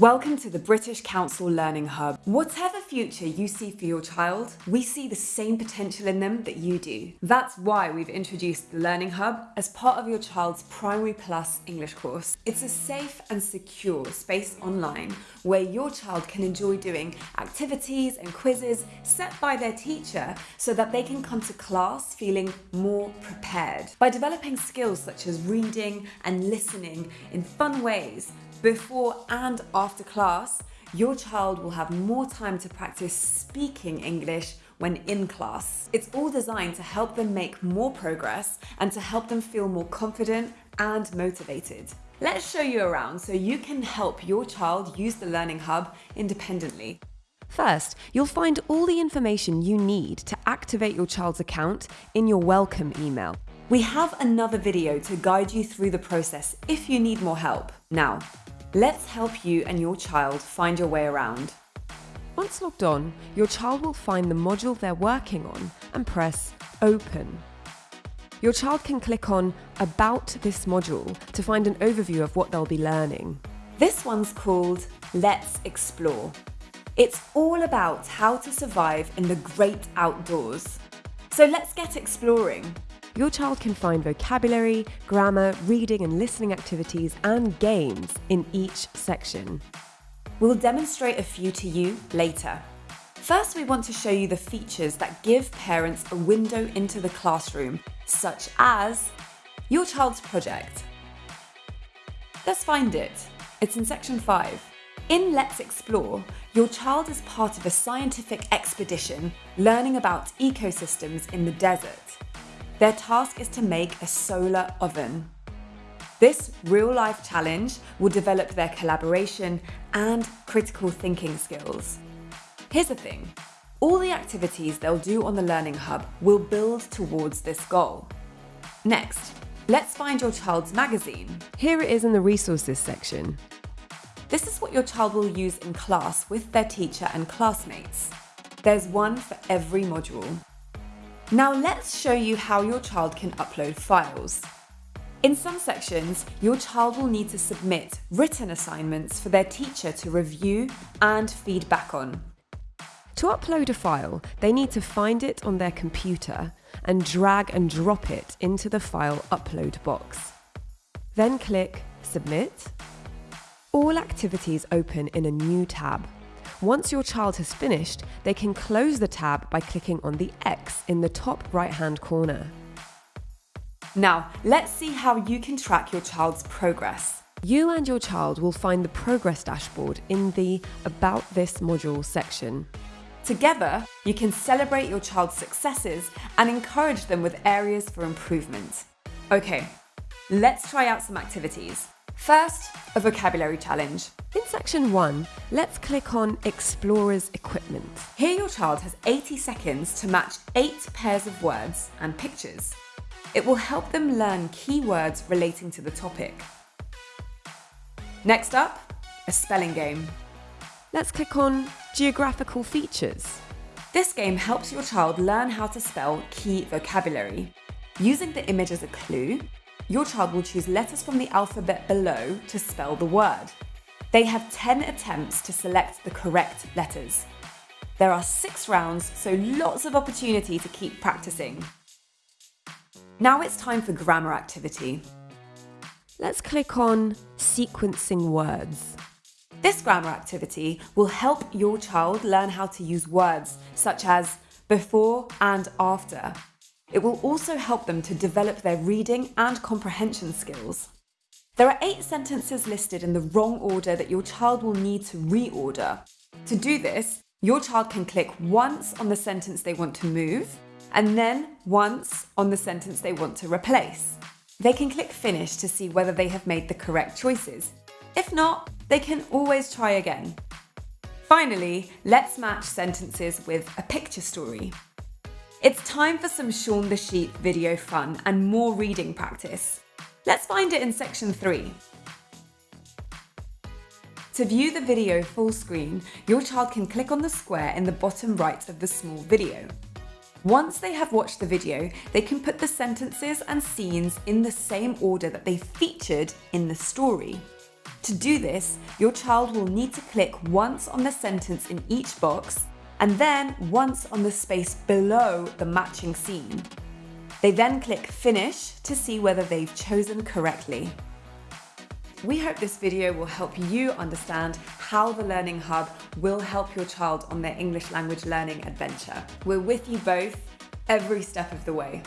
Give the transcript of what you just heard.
Welcome to the British Council Learning Hub. Whatever future you see for your child, we see the same potential in them that you do. That's why we've introduced the Learning Hub as part of your child's Primary Plus English course. It's a safe and secure space online where your child can enjoy doing activities and quizzes set by their teacher so that they can come to class feeling more prepared. By developing skills such as reading and listening in fun ways, before and after class, your child will have more time to practice speaking English when in class. It's all designed to help them make more progress and to help them feel more confident and motivated. Let's show you around so you can help your child use the Learning Hub independently. First, you'll find all the information you need to activate your child's account in your welcome email. We have another video to guide you through the process if you need more help. Now, Let's help you and your child find your way around. Once logged on, your child will find the module they're working on and press Open. Your child can click on About this module to find an overview of what they'll be learning. This one's called Let's Explore. It's all about how to survive in the great outdoors. So let's get exploring your child can find vocabulary, grammar, reading and listening activities and games in each section. We'll demonstrate a few to you later. First, we want to show you the features that give parents a window into the classroom, such as your child's project. Let's find it. It's in section 5. In Let's Explore, your child is part of a scientific expedition learning about ecosystems in the desert. Their task is to make a solar oven. This real-life challenge will develop their collaboration and critical thinking skills. Here's the thing, all the activities they'll do on the Learning Hub will build towards this goal. Next, let's find your child's magazine. Here it is in the resources section. This is what your child will use in class with their teacher and classmates. There's one for every module. Now let's show you how your child can upload files. In some sections, your child will need to submit written assignments for their teacher to review and feedback on. To upload a file, they need to find it on their computer and drag and drop it into the file upload box. Then click Submit. All activities open in a new tab. Once your child has finished, they can close the tab by clicking on the X in the top right-hand corner. Now, let's see how you can track your child's progress. You and your child will find the progress dashboard in the About This module section. Together, you can celebrate your child's successes and encourage them with areas for improvement. Okay, let's try out some activities. First, a vocabulary challenge. In section 1, let's click on Explorer's Equipment. Here your child has 80 seconds to match 8 pairs of words and pictures. It will help them learn key words relating to the topic. Next up, a spelling game. Let's click on Geographical Features. This game helps your child learn how to spell key vocabulary. Using the image as a clue, your child will choose letters from the alphabet below to spell the word. They have 10 attempts to select the correct letters. There are six rounds, so lots of opportunity to keep practicing. Now it's time for grammar activity. Let's click on Sequencing Words. This grammar activity will help your child learn how to use words such as before and after it will also help them to develop their reading and comprehension skills. There are eight sentences listed in the wrong order that your child will need to reorder. To do this, your child can click once on the sentence they want to move, and then once on the sentence they want to replace. They can click finish to see whether they have made the correct choices. If not, they can always try again. Finally, let's match sentences with a picture story. It's time for some Shaun the Sheep video fun and more reading practice. Let's find it in section 3. To view the video full screen, your child can click on the square in the bottom right of the small video. Once they have watched the video, they can put the sentences and scenes in the same order that they featured in the story. To do this, your child will need to click once on the sentence in each box and then once on the space below the matching scene. They then click Finish to see whether they've chosen correctly. We hope this video will help you understand how the Learning Hub will help your child on their English language learning adventure. We're with you both every step of the way.